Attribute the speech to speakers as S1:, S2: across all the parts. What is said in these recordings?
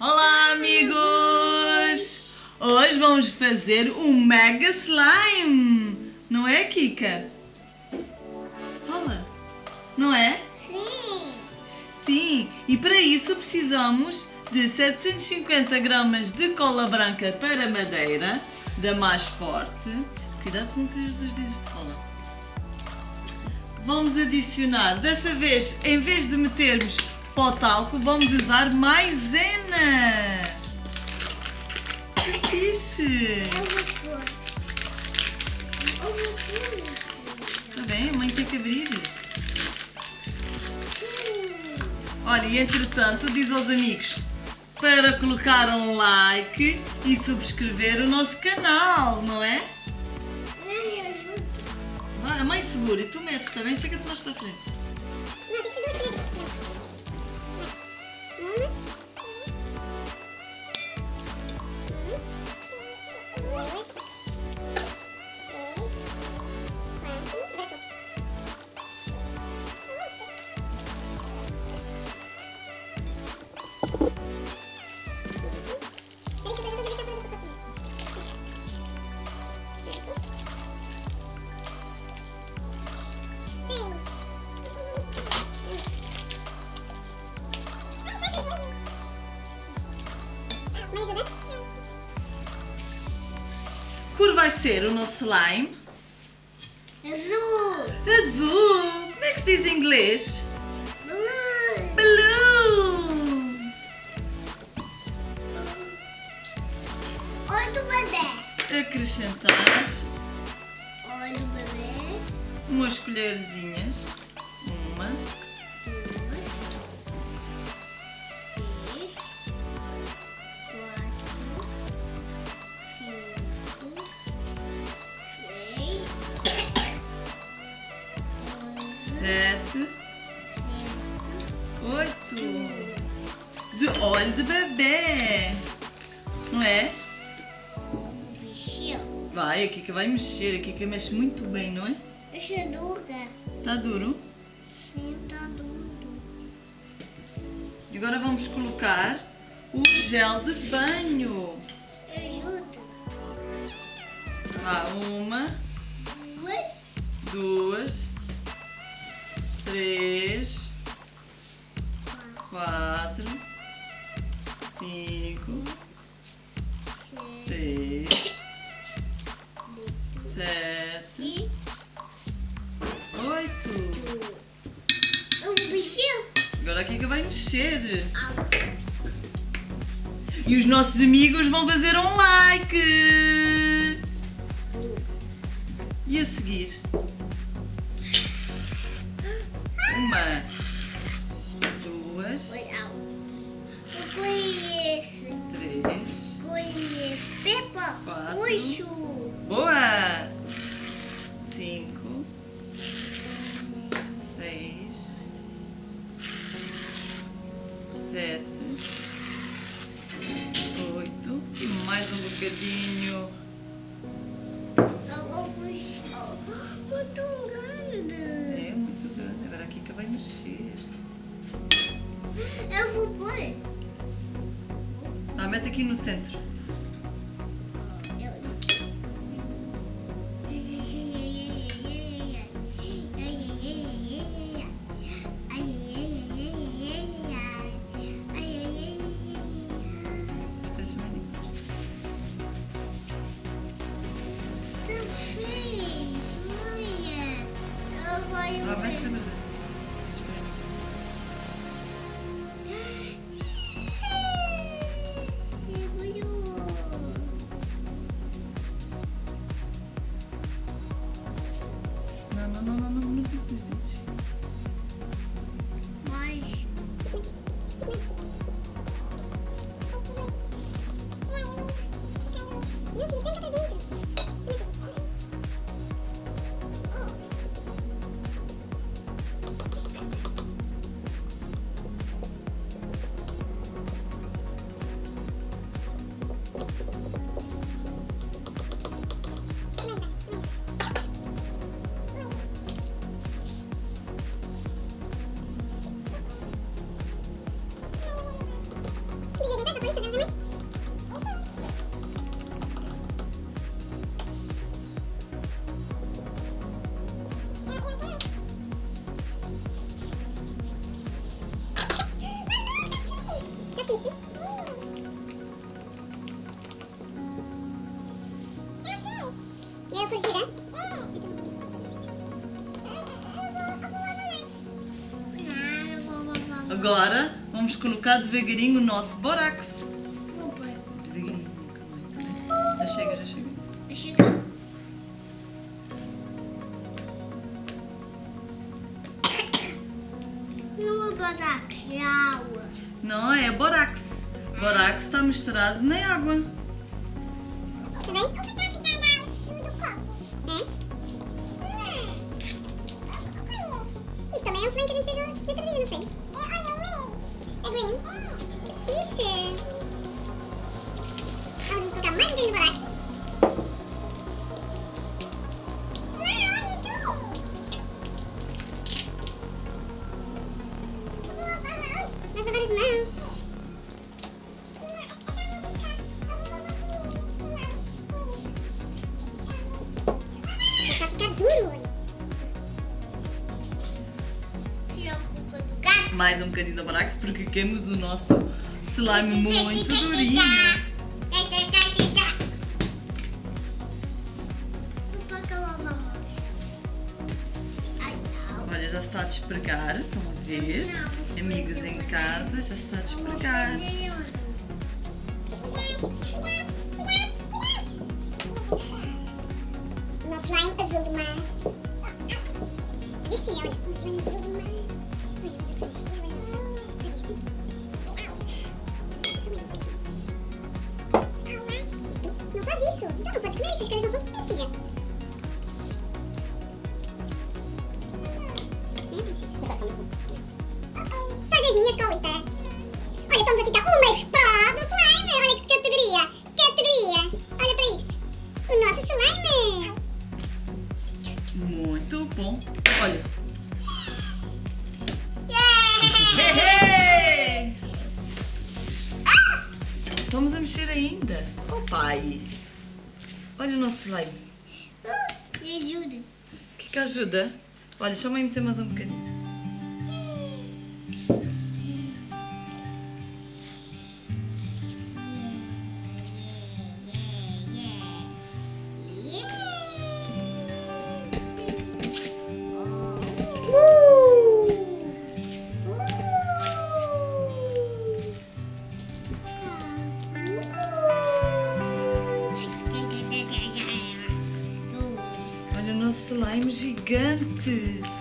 S1: Olá, amigos! Hoje vamos fazer um mega slime! Não é, Kika? Olha, não é?
S2: Sim.
S1: Sim, e para isso precisamos de 750 gramas de cola branca para madeira, da mais forte. Cuidado se não sujas os dedos de cola. Vamos adicionar, dessa vez, em vez de metermos pó talco, vamos usar maisena. Que fixe! Está bem? A mãe tem que abrir. Olha, e entretanto, diz aos amigos para colocar um like e subscrever o nosso canal, não é? Vai, a mãe segura e tu metes, está bem? Chega-te mais para frente. Ser o nosso slime?
S2: Azul.
S1: Azul! Como é que se diz em inglês?
S2: Blue.
S1: Blue!
S2: Olho do bebê.
S1: Acrescentar
S2: Olho do bebê.
S1: umas colherzinhas. De óleo de bebê. Não é?
S2: Bichinho.
S1: Vai, a Kika vai mexer. A Kika mexe muito bem, não é?
S2: Deixa dura.
S1: Está duro?
S2: Sim, tá duro.
S1: E agora vamos colocar o gel de banho.
S2: Ajuda.
S1: Vá, uma,
S2: Duas.
S1: duas, três, quatro, Agora a Kika vai mexer. E os nossos amigos vão fazer um like. E a seguir? Uma, duas, três. Quatro. Boa!
S2: Vou puxar. Muito grande.
S1: É muito grande. Agora a Kika vai mexer.
S2: Eu vou pôr.
S1: Ah, mete aqui no centro. Ah, vai Agora vamos colocar devagarinho o nosso borax.
S2: Vou pôr.
S1: Devagarinho, calma. Já chega, já chega.
S2: Chega. Não vou botar aqui água.
S1: Não, é borax. Borax está misturado na água.
S3: Tá Mais um bocadinho de borax
S1: porque queremos o nosso slime muito durinho. Olha, já está a despregar, estão a ver? Amigos em casa, já está a despregar.
S3: Faz isso. Então não pode comer, essas coisas são comer, filha. Faz as minhas colitas. Olha, estamos a ficar umas pró do slime. Olha que categoria. Categoria. Olha para isto. O nosso slime.
S1: Muito bom. Olha.
S2: Yeah!
S1: Hey! Estamos a mexer ainda. Oh pai. Olha o nosso slime.
S2: Me ajuda.
S1: O que que ajuda? Olha, deixa eu meter mais um bocadinho. Slime gigante.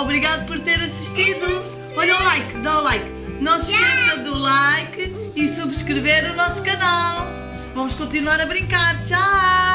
S1: Obrigado por ter assistido. Olha o like, dá o like. Não se esqueça do like e subscrever o nosso canal. Vamos continuar a brincar. Tchau.